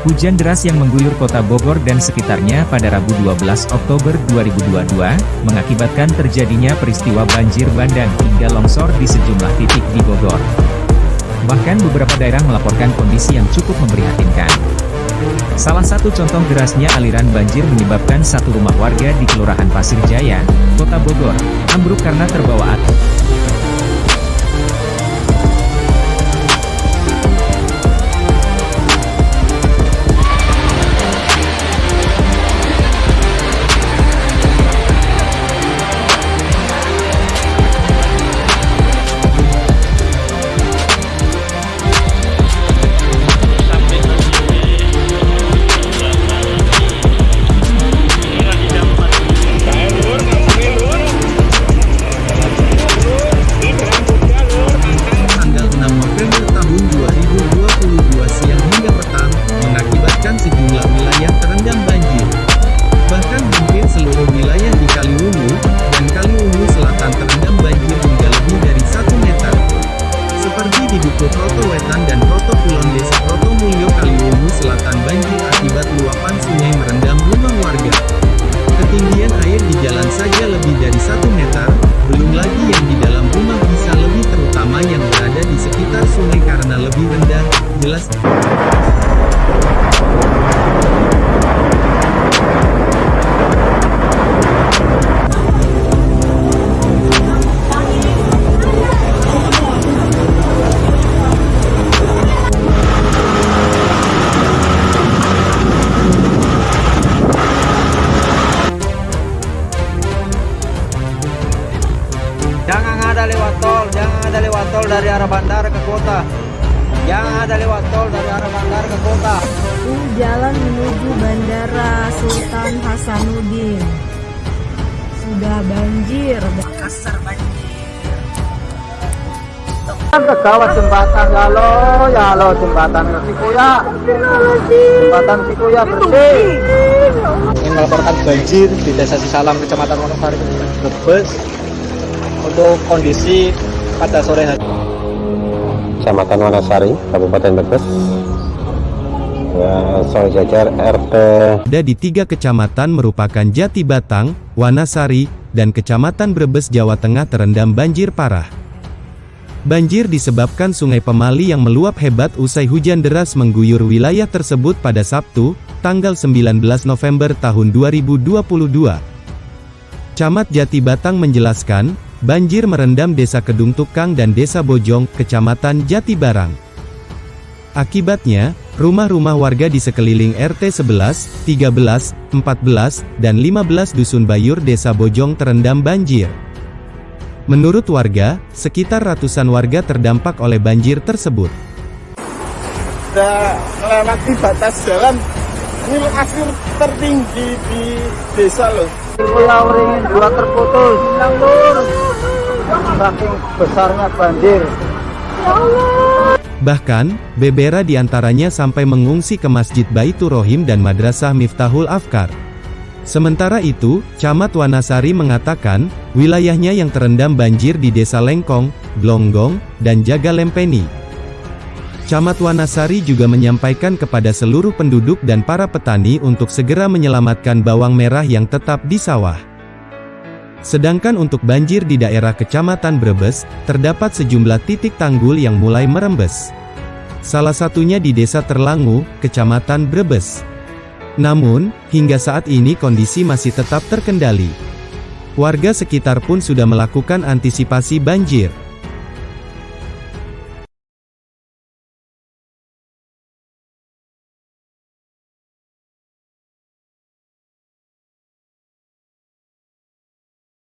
Hujan deras yang mengguyur kota Bogor dan sekitarnya pada Rabu 12 Oktober 2022, mengakibatkan terjadinya peristiwa banjir bandang hingga longsor di sejumlah titik di Bogor. Bahkan beberapa daerah melaporkan kondisi yang cukup memprihatinkan. Salah satu contoh derasnya aliran banjir menyebabkan satu rumah warga di Kelurahan Pasir Jaya, Kota Bogor, ambruk karena terbawa air. Wetan dan Roto Kulon Desa Roto Mulyo Kaliwungu Selatan banjir akibat luapan sungai merendam rumah warga. Ketinggian air di jalan saja lebih dari 1 meter. Tol dari arah bandara ke kota. Jangan ada lewat tol dari arah bandara ke kota. Ini jalan menuju Bandara Sultan Hasanuddin. Sudah banjir, Makassar banjir. Ke kawat jembatan ya lo, ya lo jembatan Sikuya. Jembatan Sikuya bersih. Ingin melaporkan banjir di Desa Sisalam, Kecamatan Wonosari, Brebes untuk kondisi pada sore hari. Kecamatan Wanasari, Kabupaten Brebes. Ya, soal jajar RT. Ada di tiga kecamatan merupakan Jati Batang, Wanasari, dan Kecamatan Brebes, Jawa Tengah terendam banjir parah. Banjir disebabkan sungai Pemali yang meluap hebat usai hujan deras mengguyur wilayah tersebut pada Sabtu, tanggal 19 November tahun 2022. Camat Jati Batang menjelaskan, Banjir merendam Desa Kedung Tukang dan Desa Bojong, Kecamatan Jatibarang. Akibatnya, rumah-rumah warga di sekeliling RT 11, 13, 14, dan 15 Dusun Bayur Desa Bojong terendam banjir. Menurut warga, sekitar ratusan warga terdampak oleh banjir tersebut. Sudah melewati batas jalan, ini akhir tertinggi di desa loh. Pulau Ringin dua terputus. Saking besarnya banjir. Bahkan, Bebera di antaranya sampai mengungsi ke Masjid Baitur Rohim dan Madrasah Miftahul Afkar. Sementara itu, Camat Wanasari mengatakan, wilayahnya yang terendam banjir di Desa Lengkong, Glonggong, dan Jaga Lempeni. Camat Wanasari juga menyampaikan kepada seluruh penduduk dan para petani untuk segera menyelamatkan bawang merah yang tetap di sawah. Sedangkan untuk banjir di daerah Kecamatan Brebes, terdapat sejumlah titik tanggul yang mulai merembes. Salah satunya di Desa Terlangu, Kecamatan Brebes. Namun, hingga saat ini kondisi masih tetap terkendali. Warga sekitar pun sudah melakukan antisipasi banjir.